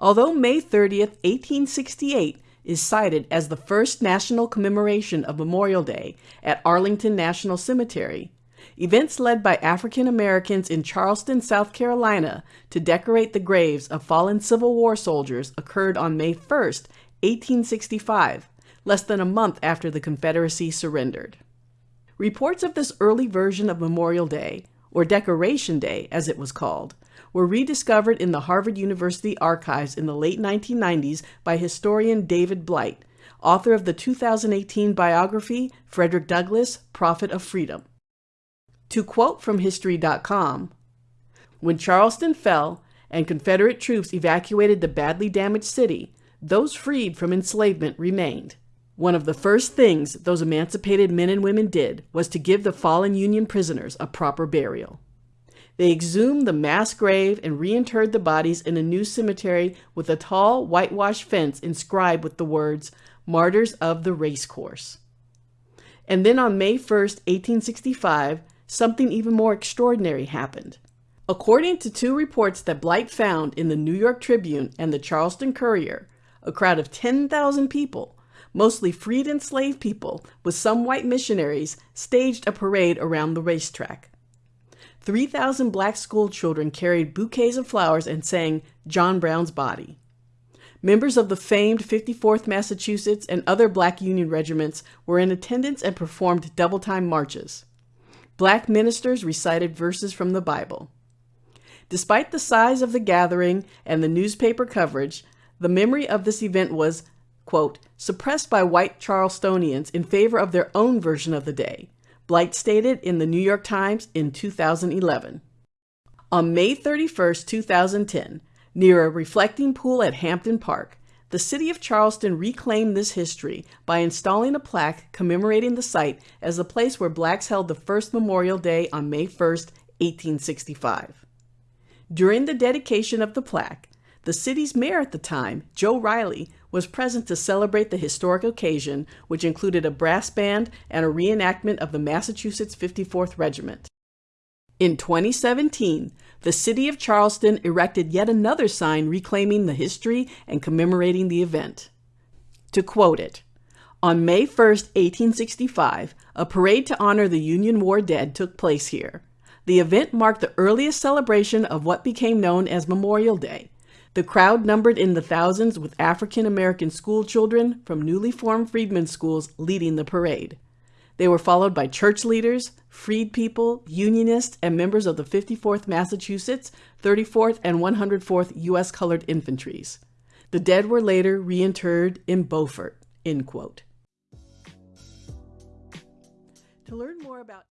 Although May 30th, 1868 is cited as the first national commemoration of Memorial Day at Arlington National Cemetery, events led by African Americans in Charleston, South Carolina to decorate the graves of fallen Civil War soldiers occurred on May 1st, 1865, less than a month after the Confederacy surrendered. Reports of this early version of Memorial Day, or Decoration Day as it was called, were rediscovered in the Harvard University archives in the late 1990s by historian David Blight, author of the 2018 biography Frederick Douglass, Prophet of Freedom. To quote from History.com, when Charleston fell and Confederate troops evacuated the badly damaged city, those freed from enslavement remained. One of the first things those emancipated men and women did was to give the fallen Union prisoners a proper burial. They exhumed the mass grave and reinterred the bodies in a new cemetery with a tall whitewashed fence inscribed with the words, Martyrs of the Racecourse. And then on May 1st, 1865, something even more extraordinary happened. According to two reports that Blight found in the New York Tribune and the Charleston Courier, a crowd of 10,000 people, mostly freed enslaved people with some white missionaries, staged a parade around the racetrack. 3,000 black school children carried bouquets of flowers and sang John Brown's Body. Members of the famed 54th Massachusetts and other black Union regiments were in attendance and performed double-time marches. Black ministers recited verses from the Bible. Despite the size of the gathering and the newspaper coverage, the memory of this event was, quote, suppressed by white Charlestonians in favor of their own version of the day, Blight stated in the New York Times in 2011. On May 31, 2010, near a reflecting pool at Hampton Park, the city of Charleston reclaimed this history by installing a plaque commemorating the site as the place where blacks held the first Memorial Day on May 1, 1865. During the dedication of the plaque, the city's mayor at the time, Joe Riley, was present to celebrate the historic occasion, which included a brass band and a reenactment of the Massachusetts 54th Regiment. In 2017, the city of Charleston erected yet another sign reclaiming the history and commemorating the event. To quote it, on May 1, 1865, a parade to honor the Union War dead took place here. The event marked the earliest celebration of what became known as Memorial Day, the crowd numbered in the thousands with African American school children from newly formed freedmen schools leading the parade. They were followed by church leaders, freed people, unionists, and members of the 54th Massachusetts, 34th, and 104th U.S. Colored Infantries. The dead were later reinterred in Beaufort. End quote. To learn more about